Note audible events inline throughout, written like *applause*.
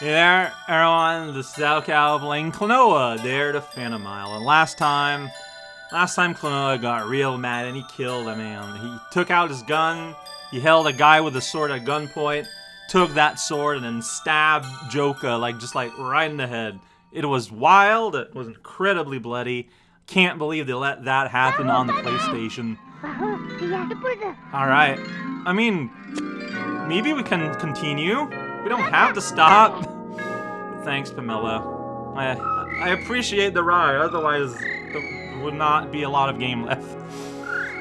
Hey there, everyone, this is raocow playing Klonoa, Door to Phantomile. And last time, last time Klonoa got real mad and he killed a man. He took out his gun, he held a guy with a sword at gunpoint, took that sword and then stabbed Joka, like, just like right in the head. It was wild, it was incredibly bloody. Can't believe they let that happen on the PlayStation. *laughs* Alright, I mean, maybe we can continue? We don't have to stop. Thanks, Pamela. I I appreciate the ride, otherwise there would not be a lot of game left.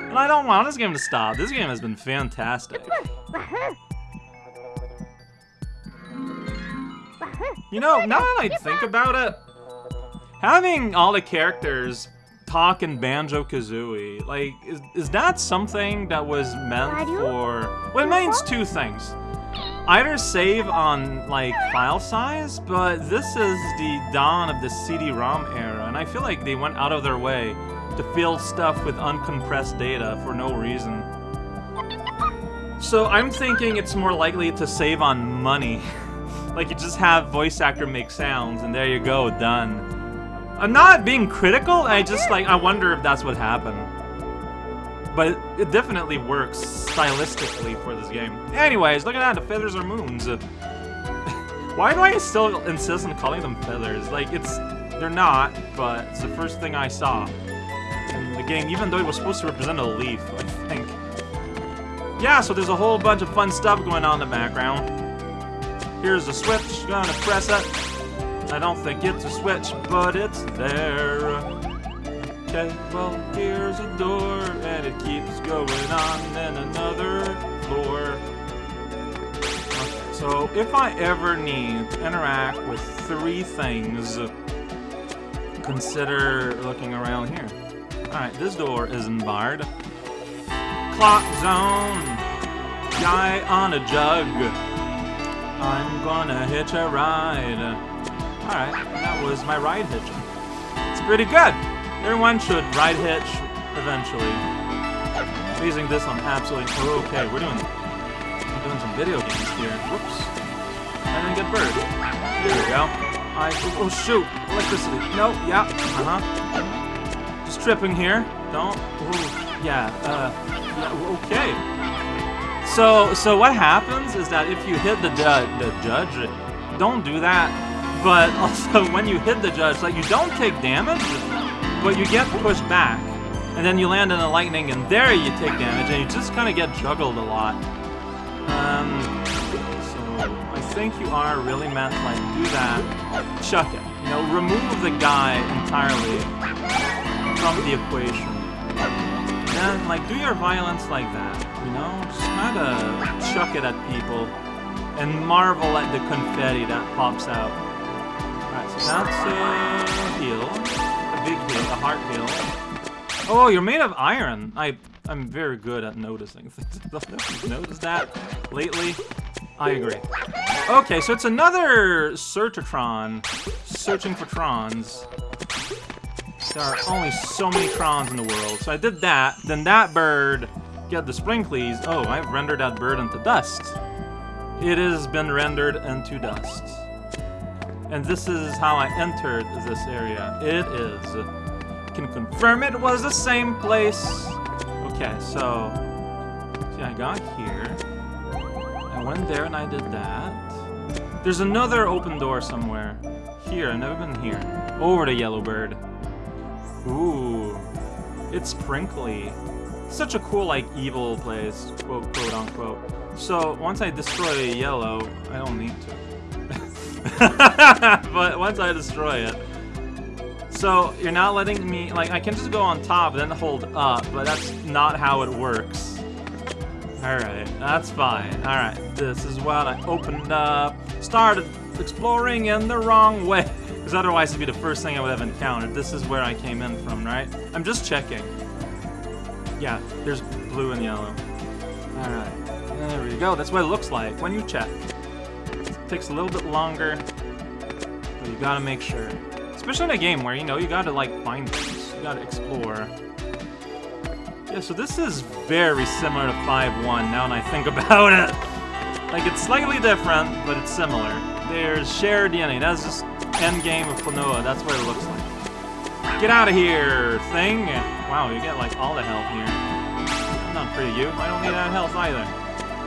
And I don't want this game to stop. This game has been fantastic. You know, now that I think about it, having all the characters talk in Banjo-Kazooie, like, is, is that something that was meant for... Well, it means two things either save on like file size, but this is the dawn of the CD-ROM era, and I feel like they went out of their way to fill stuff with uncompressed data for no reason. So I'm thinking it's more likely to save on money. *laughs* like you just have voice actor make sounds, and there you go, done. I'm not being critical, I just like, I wonder if that's what happened. But it, definitely works stylistically for this game. Anyways, look at that, the feathers are moons. *laughs* Why do I still insist on calling them feathers? Like, it's... They're not, but it's the first thing I saw in the game, even though it was supposed to represent a leaf, I think. Yeah, so there's a whole bunch of fun stuff going on in the background. Here's the switch, gonna press it. I don't think it's a switch, but it's there. Okay, well, here's a door, and it keeps going on, and another floor. So if I ever need to interact with three things, consider looking around here. Alright, this door isn't barred. Clock zone! Guy on a jug. I'm gonna hitch a ride. Alright, that was my ride hitching. It's pretty good! Everyone should ride hitch eventually. Using this on absolutely oh, okay. We're doing we're doing some video games here. Whoops! I didn't get bird. There we go. I oh, shoot! Electricity. No. Yeah. Uh huh. Just tripping here. Don't. Oh, yeah. Uh. Yeah. Okay. So so what happens is that if you hit the the judge, don't do that. But *laughs* also when you hit the judge, like you don't take damage but you get pushed back, and then you land in the lightning, and there you take damage, and you just kind of get juggled a lot. Um, so I think you are really meant to, like, do that, chuck it. You know, remove the guy entirely from the equation. And, like, do your violence like that, you know? Just kind of chuck it at people, and marvel at the confetti that pops out. Alright, so that's a heal big heal, a heart heal. Oh, you're made of iron. I, I'm very good at noticing *laughs* things. you've noticed that lately. I agree. Okay, so it's another Searchatron, searching for Trons. There are only so many Trons in the world. So I did that, then that bird get the sprinklies. Oh, I've rendered that bird into dust. It has been rendered into dust. And this is how I entered this area. It is. Can confirm it was the same place. Okay, so... See, I got here. I went there and I did that. There's another open door somewhere. Here, I've never been here. Over to Yellow Bird. Ooh. It's sprinkly. Such a cool, like, evil place, quote, quote, unquote. So, once I destroy Yellow, I don't need to. *laughs* but once I destroy it. So, you're not letting me, like, I can just go on top and then hold up, but that's not how it works. Alright, that's fine. Alright, this is what I opened up, started exploring in the wrong way. *laughs* Because otherwise it'd be the first thing I would have encountered. This is where I came in from, right? I'm just checking. Yeah, there's blue and yellow. Alright, there we go. That's what it looks like when you check takes a little bit longer, but you gotta make sure. Especially in a game where, you know, you gotta, like, find things. You gotta explore. Yeah, so this is very similar to 5-1 now that I think *laughs* about it. Like, it's slightly different, but it's similar. There's shared DNA. That's just end game of Klonoa. That's what it looks like. Get out of here, thing! Wow, you get like all the health here. I'm not for you. I don't need that health either.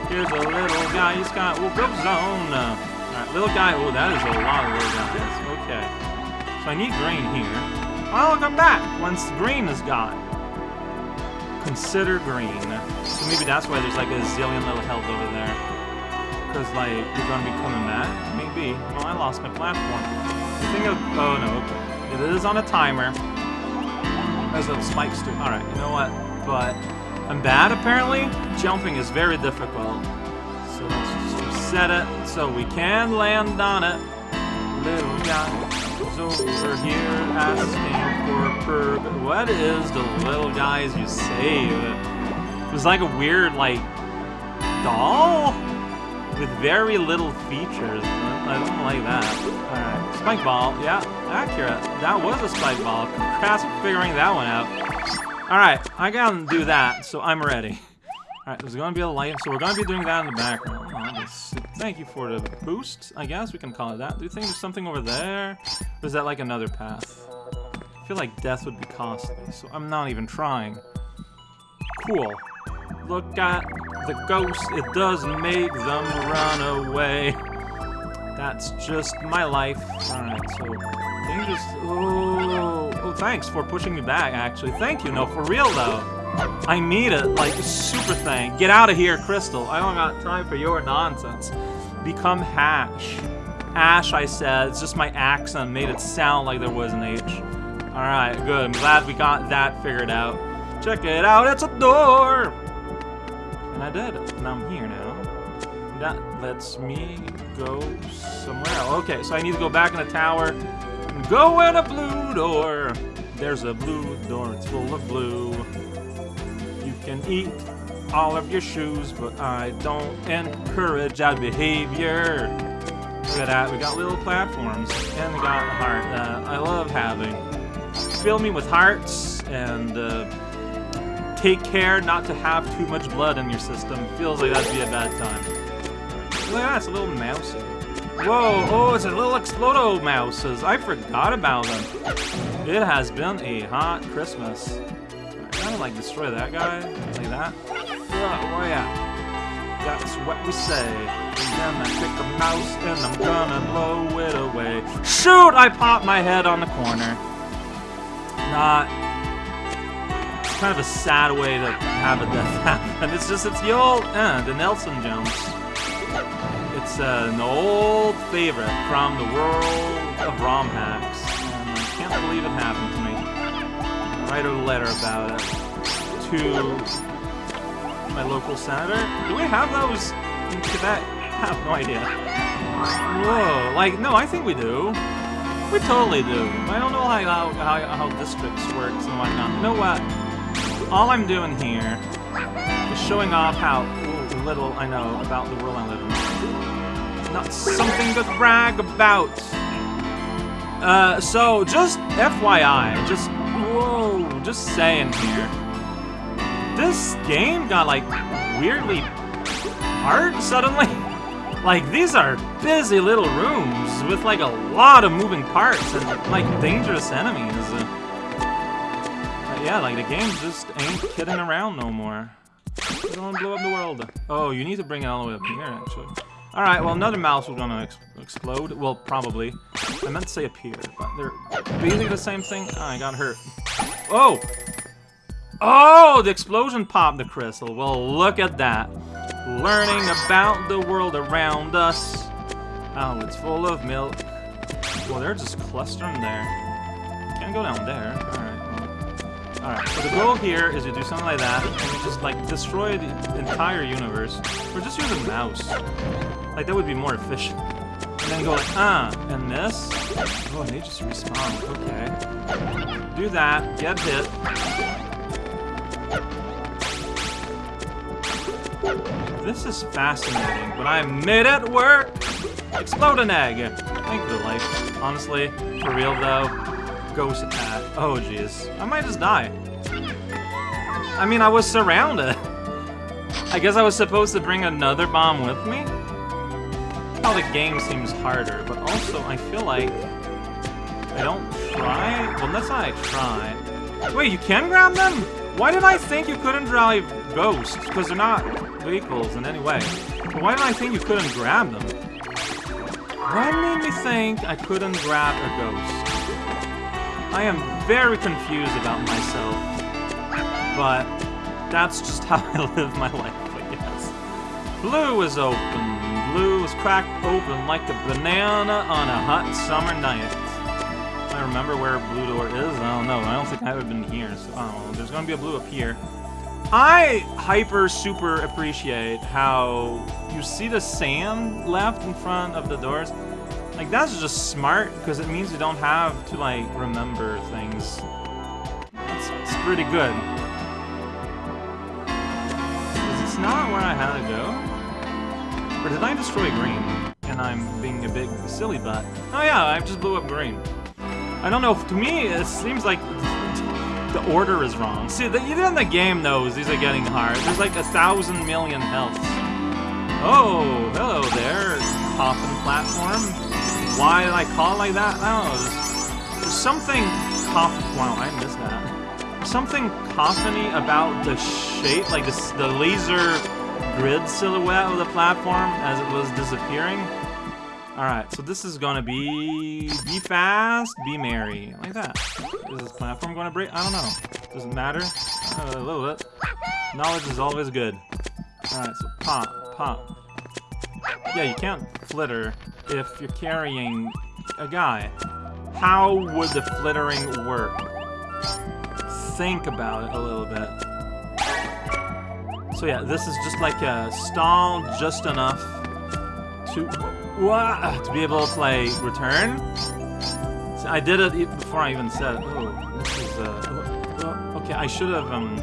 Here's a little guy. He's got well, go zone. Little guy. Oh, that is a lot of little guys. Okay. So I need green here. Oh, I'll come back once green is gone. Consider green. So maybe that's why there's like a zillion little health over there. Because, like, you're gonna be coming back? Maybe. Oh, I lost my platform. The thing of... Oh, no, okay. It is on a timer. There's little spikes too. Alright, you know what? But I'm bad, apparently. Jumping is very difficult. So reset it so we can land on it. Little guy is over here asking for perg. What is the little guys you save? It was like a weird, like, doll? With very little features. I don't like that. Alright, spike ball. Yeah, accurate. That was a spike ball. Congrats figuring that one out. Alright, I gotta do that, so I'm ready. Alright, there's gonna be a light, so we're gonna be doing that in the background. Thank you for the boost, I guess we can call it that. Do you think there's something over there? Or is that like another path? I feel like death would be costly, so I'm not even trying. Cool. Look at the ghost, it does make them run away. That's just my life. Alright, so dangerous. Oh, oh, thanks for pushing me back, actually. Thank you, no, for real though. I need it, like, super thing. Get out of here, Crystal. I don't got time for your nonsense. Become Hash. Ash, I said. It's just my accent made it sound like there was an H. Alright, good. I'm glad we got that figured out. Check it out, it's a door! And I did, and I'm here now. That lets me go somewhere else. Okay, so I need to go back in the tower go in a blue door. There's a blue door, it's full of blue You can eat all of your shoes, but I don't encourage that behavior. Look at that, we got little platforms, and we got a heart that I love having. Fill me with hearts, and uh, take care not to have too much blood in your system. Feels like that'd be a bad time. Look at that, it's a little mousey. Whoa, oh, it's a little Explodo mouses. I forgot about them. It has been a hot Christmas I kind of like destroy that guy, like that. Oh, oh yeah. That's what we say. And then I pick a mouse and I'm gonna blow it away. Shoot! I popped my head on the corner. Not. Kind of a sad way to have a death *laughs* happen. It's just, it's the old, uh, the Nelson jumps. It's uh, an old favorite from the world of ROM hacks. And I can't believe it happened to me write a letter about it to my local senator. Do we have those in Quebec? I have no idea. Whoa, like, no, I think we do. We totally do. I don't know how, how, how districts works and whatnot. You know what? All I'm doing here is showing off how little I know about the world I live in. Not something to brag about. Uh, so, just FYI, just Whoa, just saying here. This game got, like, weirdly hard suddenly. *laughs* Like, these are busy little rooms with, like, a lot of moving parts and, like, dangerous enemies. But yeah, like, the game just ain't kidding around no more. Don't blow up the world. Oh, you need to bring it all the way up here, actually. Alright, well, another mouse was gonna ex explode. Well, probably. I meant to say appear, but they're basically the same thing. Oh, I got hurt. Oh! Oh, the explosion popped the crystal. Well, look at that. Learning about the world around us. Oh, it's full of milk. Well, they're just clustering there. Can't go down there. Alright. Alright, so the goal here is to do something like that, and just, like, destroy the entire universe. Or just use a mouse. Like, that would be more efficient. And then go like, ah, and this? Oh, they just respawn. Okay. Do that, get hit. This is fascinating, but I made it work! Explode an egg! Thank the life. Honestly, for real though, ghost attack. Oh jeez. I might just die. I mean, I was surrounded. I guess I was supposed to bring another bomb with me? how the game seems harder, but also I feel like I don't try. Well, not I try. Wait, you can grab them? Why did I think you couldn't drive ghosts? Because they're not vehicles in any way. But why did I think you couldn't grab them? What made me think I couldn't grab a ghost? I am very confused about myself, but that's just *laughs* how I live my life, I guess. Blue is open. Blue is cracked open like a banana on a hot summer night. Remember where Blue Door is. I don't know. I don't think I have ever been here. So, I don't know. There's to be a blue up here. I hyper super appreciate how you see the sand left in front of the doors. Like, that's just smart, because it means you don't have to, like, remember things. That's pretty good. Is this not where I had to go? Or did I destroy green? And I'm being a big silly butt. Oh yeah, I just blew up green. I don't know, to me, it seems like the order is wrong. See, the, even the game knows these are getting hard. There's like a thousand million healths. Oh, hello there, coffin platform. Why did I call like that? I don't know. There's, there's something coffin. Wow, I missed that. something coffiny about the shape, like this, the laser grid silhouette of the platform as it was disappearing. Alright, so this is gonna be... Be fast, be merry. Like that. Is this platform gonna break? I don't know. Doesn't matter. Uh, a little bit. Knowledge is always good. Alright, so pop, pop. Yeah, you can't flitter if you're carrying a guy. How would the flittering work? Think about it a little bit. So yeah, this is just like a stall just enough to what? To be able to, like, return? I did it before I even said, oh, this is, uh, okay, I should have, um,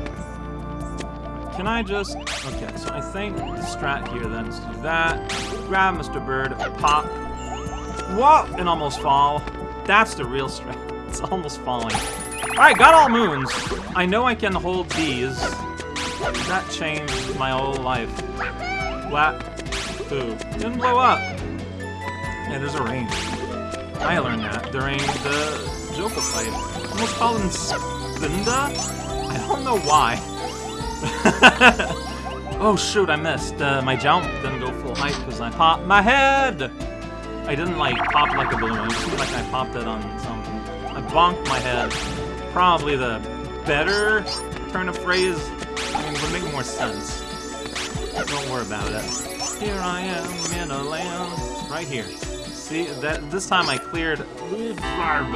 can I just, okay, so I think the strat here then is do that, grab Mr. Bird, pop, whoa, and almost fall. That's the real strat. *laughs* It's almost falling. Alright, got all moons. I know I can hold these. That changed my whole life. Flat. Ooh. Didn't blow up. Yeah, there's a range. I learned that during the Joka fight. Almost called him Spinda? I don't know why. *laughs* oh shoot, I missed. Uh, my jump didn't go full height because I popped my head! I didn't like pop like a balloon. It seemed like I popped it on something. I bonked my head. Probably the better turn of phrase. I mean, it would make more sense. Don't worry about it. Here I am in a land right here. See, that this time I cleared Wurvlarg.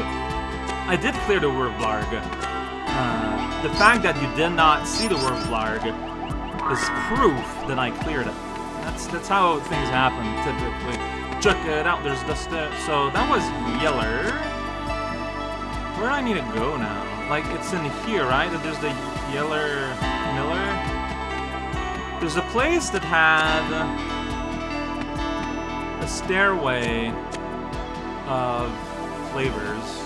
I did clear the Wurvlarg. Uh, the fact that you did not see the Wurvlarg is proof that I cleared it. That's that's how things happen typically. Check it out, there's the step. So that was Yeller. Where do I need to go now? Like, it's in here, right? That there's the Yeller Miller. There's a place that had a stairway of flavors.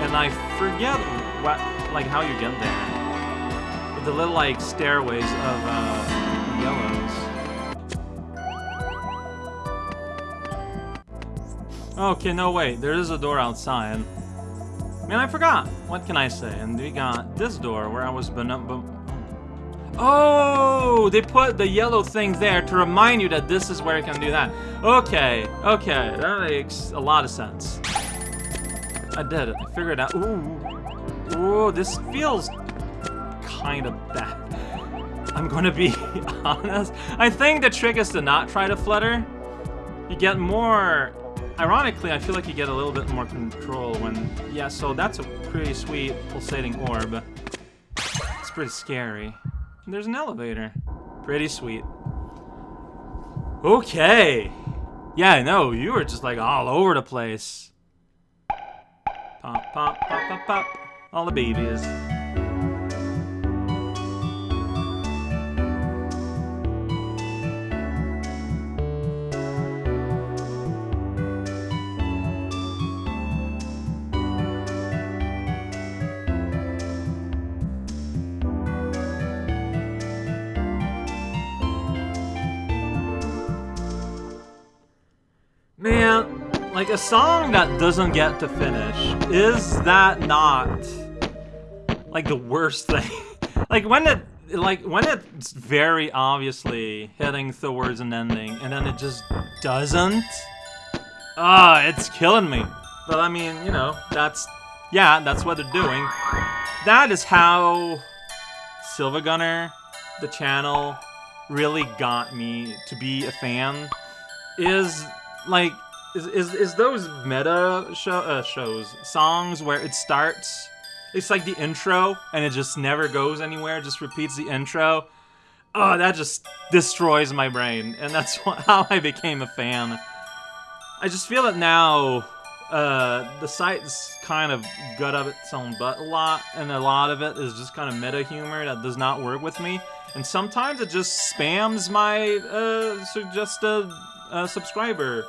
And I forget what, like how you get there. But the little like stairways of uh, yellows. Okay, no wait, there is a door outside. Man, I forgot. What can I say? And we got this door where I was Oh, they put the yellow thing there to remind you that this is where you can do that. Okay, okay, that makes a lot of sense. I did it. I figured it out. Ooh, ooh, this feels kind of bad. I'm gonna be *laughs* honest. I think the trick is to not try to flutter. You get more... Ironically, I feel like you get a little bit more control when... Yeah, so that's a pretty sweet pulsating orb. It's pretty scary. There's an elevator. Pretty sweet. Okay. Yeah, I know. You were just like all over the place. Pop, pop, pop, pop, pop. All the babies. Like a song that doesn't get to finish, is that not like the worst *laughs* thing? like when it like when it's very obviously heading towards an ending and then it just doesn't ah it's killing me but i mean you know that's yeah that's what they're doing that is how SiIvaGunner the channel really got me to be a fan is like is is, is those meta show, uh, shows songs where it starts it's like the intro, and it just never goes anywhere, just repeats the intro. Oh, that just destroys my brain, and that's *laughs* how I became a fan. I just feel that now, uh, the site's kind of gut up its own butt a lot, and a lot of it is just kind of meta humor that does not work with me. And sometimes it just spams my uh, suggested uh, subscriber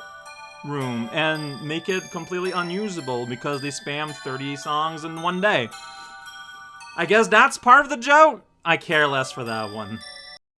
room and make it completely unusable because they spam 30 songs in one day. I guess that's part of the joke. I care less for that one.